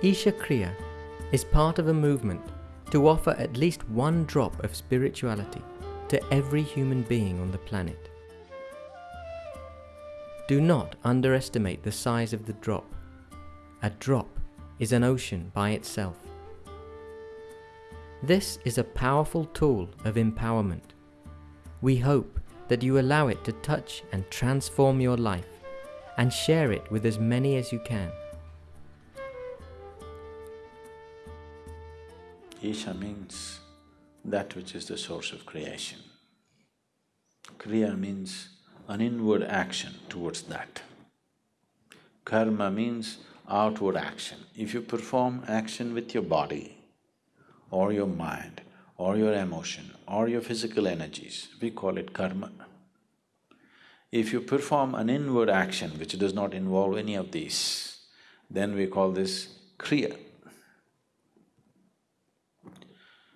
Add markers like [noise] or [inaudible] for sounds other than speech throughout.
Isha Kriya is part of a movement to offer at least one drop of spirituality to every human being on the planet. Do not underestimate the size of the drop. A drop is an ocean by itself. This is a powerful tool of empowerment. We hope that you allow it to touch and transform your life and share it with as many as you can. Isha means that which is the source of creation. Kriya means an inward action towards that. Karma means outward action. If you perform action with your body or your mind or your emotion or your physical energies, we call it karma. If you perform an inward action which does not involve any of these, then we call this kriya.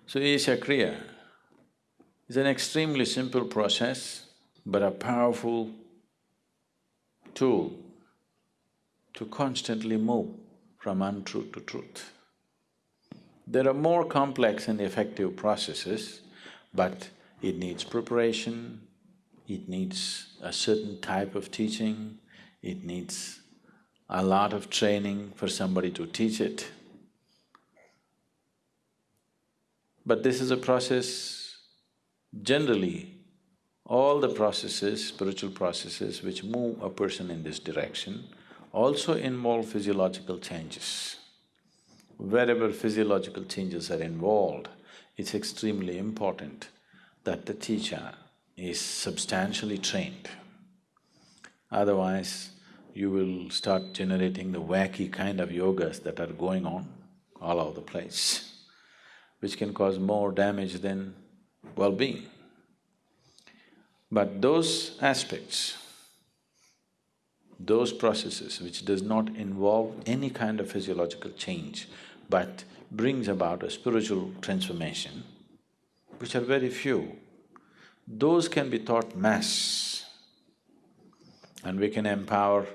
So Isha Kriya is an extremely simple process, but a powerful tool to constantly move from untruth to truth. There are more complex and effective processes, but it needs preparation, it needs a certain type of teaching, it needs a lot of training for somebody to teach it. But this is a process, generally, all the processes, spiritual processes which move a person in this direction also involve physiological changes. Wherever physiological changes are involved, it's extremely important that the teacher is substantially trained. Otherwise, you will start generating the wacky kind of yogas that are going on all over the place, which can cause more damage than well-being. But those aspects those processes which does not involve any kind of physiological change but brings about a spiritual transformation, which are very few, those can be taught mass and we can empower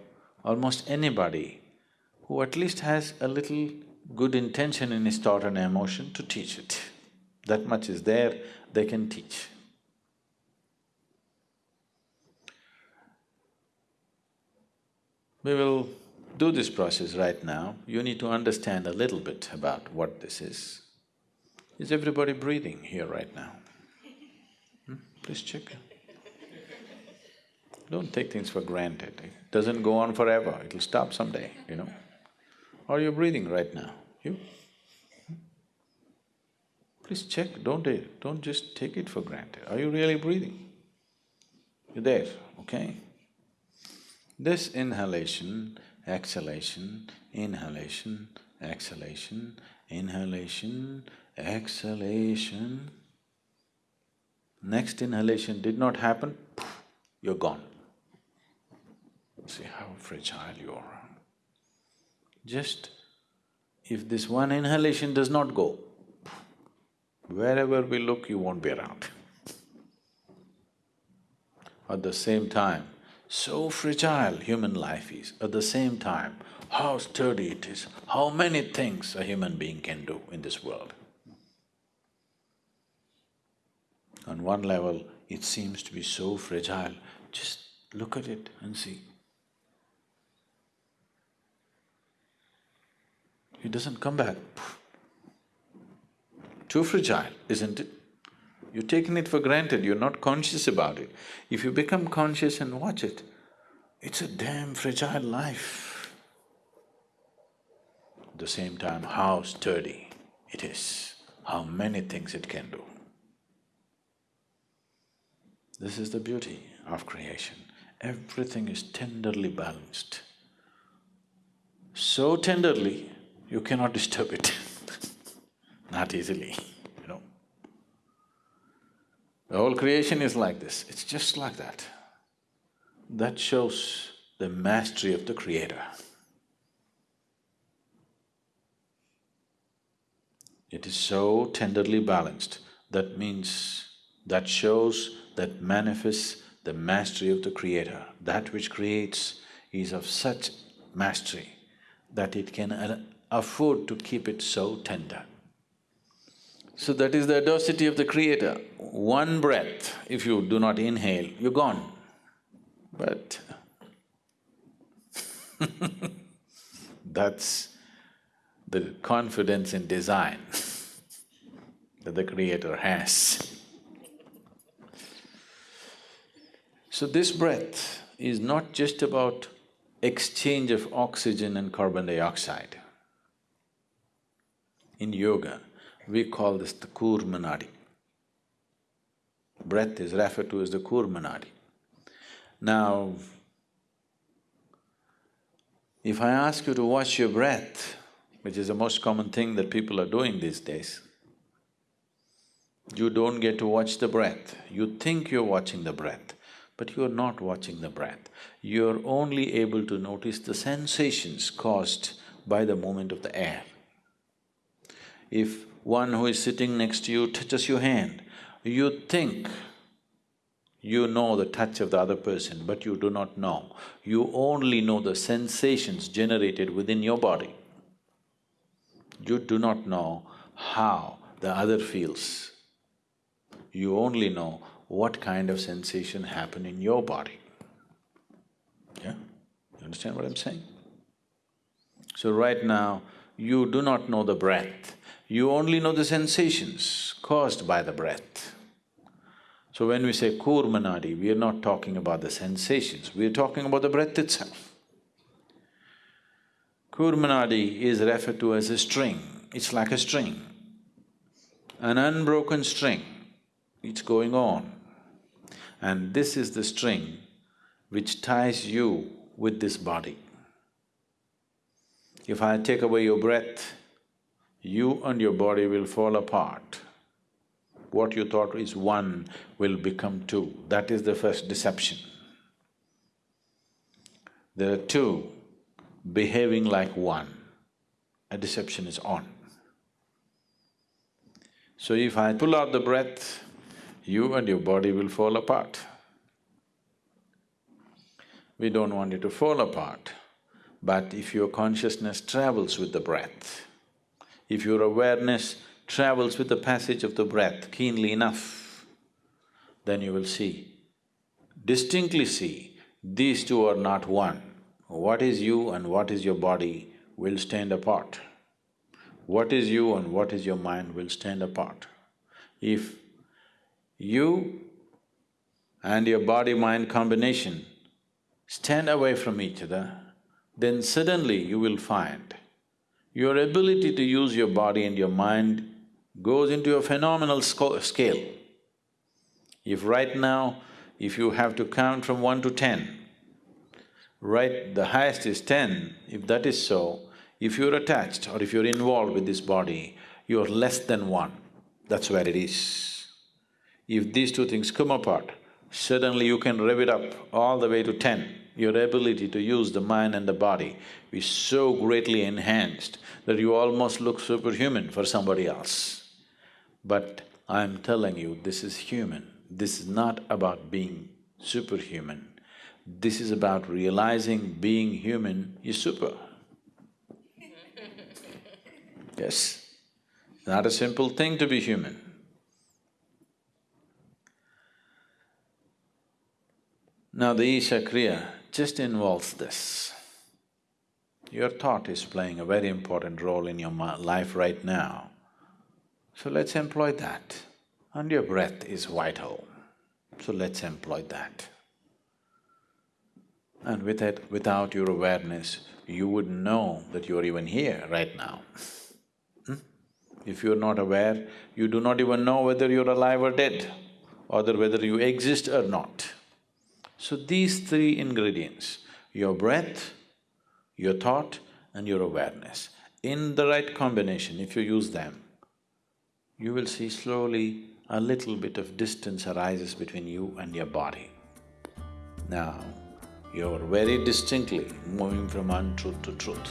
almost anybody who at least has a little good intention in his thought and emotion to teach it. That much is there, they can teach. We will do this process right now. You need to understand a little bit about what this is. Is everybody breathing here right now? Hmm? Please check. Don't take things for granted. It doesn't go on forever, it'll stop someday, you know. Are you breathing right now? You? Please check, don't… Uh, don't just take it for granted. Are you really breathing? You're there, okay? This inhalation, exhalation, inhalation, exhalation, inhalation, exhalation. Next inhalation did not happen, you're gone. See how fragile you are. Just if this one inhalation does not go, wherever we look, you won't be around. At the same time, so fragile human life is, at the same time, how sturdy it is, how many things a human being can do in this world. On one level, it seems to be so fragile, just look at it and see. It doesn't come back. Too fragile, isn't it? You're taking it for granted, you're not conscious about it. If you become conscious and watch it, it's a damn fragile life. At the same time, how sturdy it is, how many things it can do. This is the beauty of creation. Everything is tenderly balanced. So tenderly, you cannot disturb it [laughs] not easily. You know. The whole creation is like this, it's just like that. That shows the mastery of the Creator. It is so tenderly balanced, that means… that shows, that manifests the mastery of the Creator. That which creates is of such mastery that it can afford to keep it so tender. So that is the audacity of the Creator. One breath, if you do not inhale, you're gone. But [laughs] that's the confidence in design [laughs] that the Creator has. So this breath is not just about exchange of oxygen and carbon dioxide. In yoga, we call this the Kurmanadi. Breath is referred to as the Kurmanadi. Now, if I ask you to watch your breath, which is the most common thing that people are doing these days, you don't get to watch the breath. You think you're watching the breath, but you're not watching the breath. You're only able to notice the sensations caused by the movement of the air. If one who is sitting next to you touches your hand, you think you know the touch of the other person, but you do not know. You only know the sensations generated within your body. You do not know how the other feels. You only know what kind of sensation happen in your body. Yeah? You understand what I'm saying? So right now, you do not know the breath, you only know the sensations caused by the breath. So when we say Kurmanadi, we are not talking about the sensations, we are talking about the breath itself. Kurmanadi is referred to as a string, it's like a string, an unbroken string, it's going on. And this is the string which ties you with this body. If I take away your breath, you and your body will fall apart. What you thought is one will become two, that is the first deception. There are two behaving like one, a deception is on. So if I pull out the breath, you and your body will fall apart. We don't want it to fall apart, but if your consciousness travels with the breath, if your awareness travels with the passage of the breath keenly enough, then you will see, distinctly see, these two are not one. What is you and what is your body will stand apart. What is you and what is your mind will stand apart. If you and your body-mind combination stand away from each other, then suddenly you will find your ability to use your body and your mind goes into a phenomenal scale. If right now, if you have to count from one to ten, right, the highest is ten, if that is so, if you're attached or if you're involved with this body, you're less than one, that's where it is. If these two things come apart, suddenly you can rev it up all the way to ten. Your ability to use the mind and the body is so greatly enhanced that you almost look superhuman for somebody else. But I'm telling you, this is human. This is not about being superhuman. This is about realizing being human is super. [laughs] yes, not a simple thing to be human. Now the Isha Kriya just involves this. Your thought is playing a very important role in your life right now. So let's employ that. And your breath is vital. So let's employ that. And with it, without your awareness, you wouldn't know that you're even here right now. Hmm? If you're not aware, you do not even know whether you're alive or dead, or whether you exist or not. So these three ingredients, your breath, your thought and your awareness, in the right combination, if you use them, you will see slowly a little bit of distance arises between you and your body. Now, you're very distinctly moving from untruth to truth.